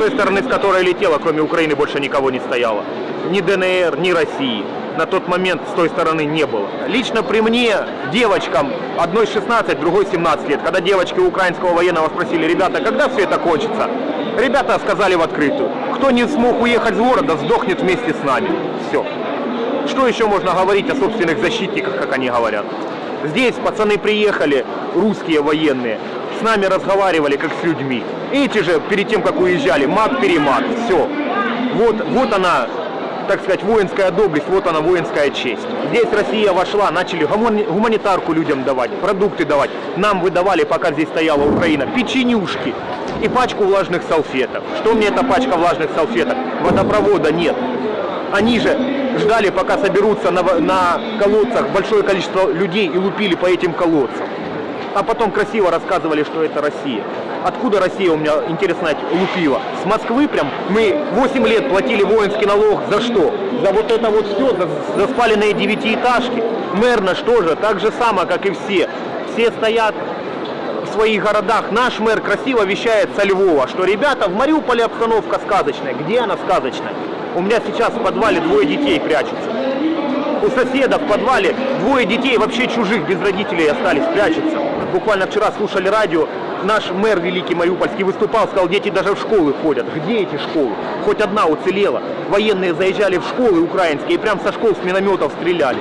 той стороны, с которой летела, кроме Украины, больше никого не стояло. Ни ДНР, ни России. На тот момент с той стороны не было. Лично при мне, девочкам, одной 16, другой 17 лет, когда девочки украинского военного спросили, ребята, когда все это кончится? Ребята сказали в открытую, кто не смог уехать с города, сдохнет вместе с нами. Все. Что еще можно говорить о собственных защитниках, как они говорят? Здесь пацаны приехали, русские военные, с нами разговаривали как с людьми. Эти же, перед тем, как уезжали, мат-перемат, все. Вот, вот она, так сказать, воинская доблесть, вот она, воинская честь. Здесь Россия вошла, начали гумани- гуманитарку людям давать, продукты давать. Нам выдавали, пока здесь стояла Украина, печенюшки и пачку влажных салфеток. Что мне эта пачка влажных салфеток? Водопровода нет. Они же ждали, пока соберутся на, на колодцах большое количество людей и лупили по этим колодцам. А потом красиво рассказывали, что это Россия. Откуда Россия у меня, интересно знать, лупила? С Москвы прям мы 8 лет платили воинский налог. За что? За вот это вот все, за, за спаленные девятиэтажки. Мэр наш тоже, так же само, как и все. Все стоят в своих городах. Наш мэр красиво вещает со Львова, что ребята, в Мариуполе обстановка сказочная. Где она сказочная? У меня сейчас в подвале двое детей прячутся. У соседа в подвале двое детей вообще чужих, без родителей остались, прячутся. Буквально вчера слушали радио, наш мэр великий Мариупольский выступал, сказал, дети даже в школы ходят. Где эти школы? Хоть одна уцелела. Военные заезжали в школы украинские и прям со школ с минометов стреляли.